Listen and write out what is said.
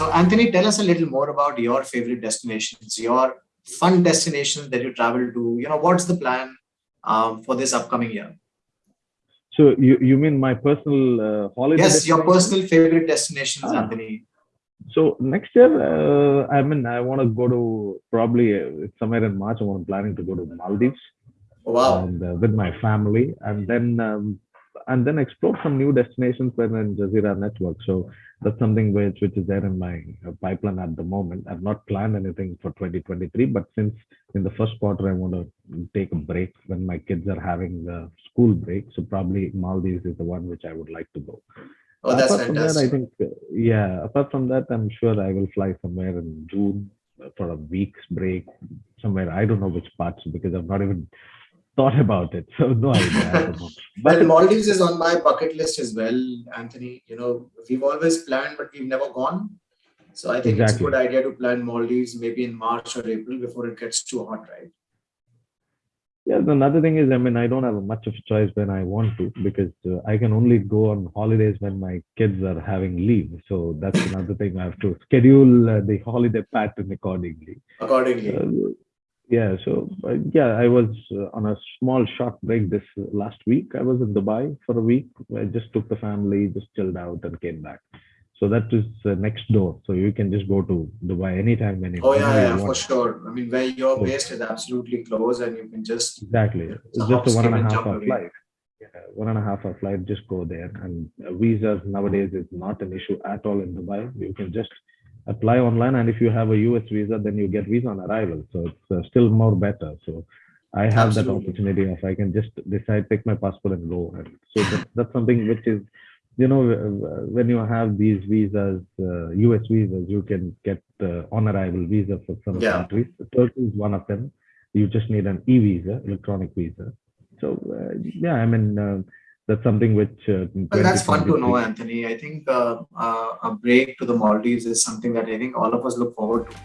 So Anthony, tell us a little more about your favorite destinations, your fun destinations that you travel to. You know, what's the plan um, for this upcoming year? So you, you mean my personal uh, holiday? Yes, your personal favorite destinations, ah. Anthony. So next year, uh, I mean, I want to go to probably uh, somewhere in March. I'm planning to go to Maldives. Wow. And uh, with my family, and then um, and then explore some new destinations within Jazeera network. So that's something which which is there in my uh, pipeline at the moment. I've not planned anything for 2023, but since in the first quarter I want to take a break when my kids are having the school break, so probably Maldives is the one which I would like to go. Oh, that's apart fantastic. That, I think, uh, yeah. Apart from that, I'm sure I will fly somewhere in June for a week's break somewhere. I don't know which parts because I've not even thought about it. So no idea. but well, Maldives is on my bucket list as well, Anthony. You know, we've always planned, but we've never gone. So I think exactly. it's a good idea to plan Maldives maybe in March or April before it gets too hot, right? Yeah, another thing is, I mean, I don't have much of a choice when I want to because uh, I can only go on holidays when my kids are having leave. So that's another thing I have to schedule uh, the holiday pattern accordingly. Accordingly. Uh, yeah so uh, yeah i was uh, on a small short break this last week. I was in dubai for a week. I just took the family just chilled out and came back. So that is uh, next door. So you can just go to dubai anytime anytime oh yeah, yeah for sure. I mean where you're so, based is absolutely close and you can just exactly. it's just a one and a half hour flight. Yeah, one and a half hour flight just go there. And visas nowadays is not an issue at all in dubai. You can just apply online and if you have a us visa then you get visa on arrival. So it's uh, still more better. So i have Absolutely. that opportunity if i can just decide take my passport and go. And so that, that's something which is you know when you have these visas uh, us visas you can get uh, on arrival visa for some yeah. countries. Turkey is one of them. You just need an e-visa electronic visa. So uh, yeah i mean uh, that's something which uh, well, that's fun to know anthony. I think uh, uh, a break to the maldives is something that i think all of us look forward to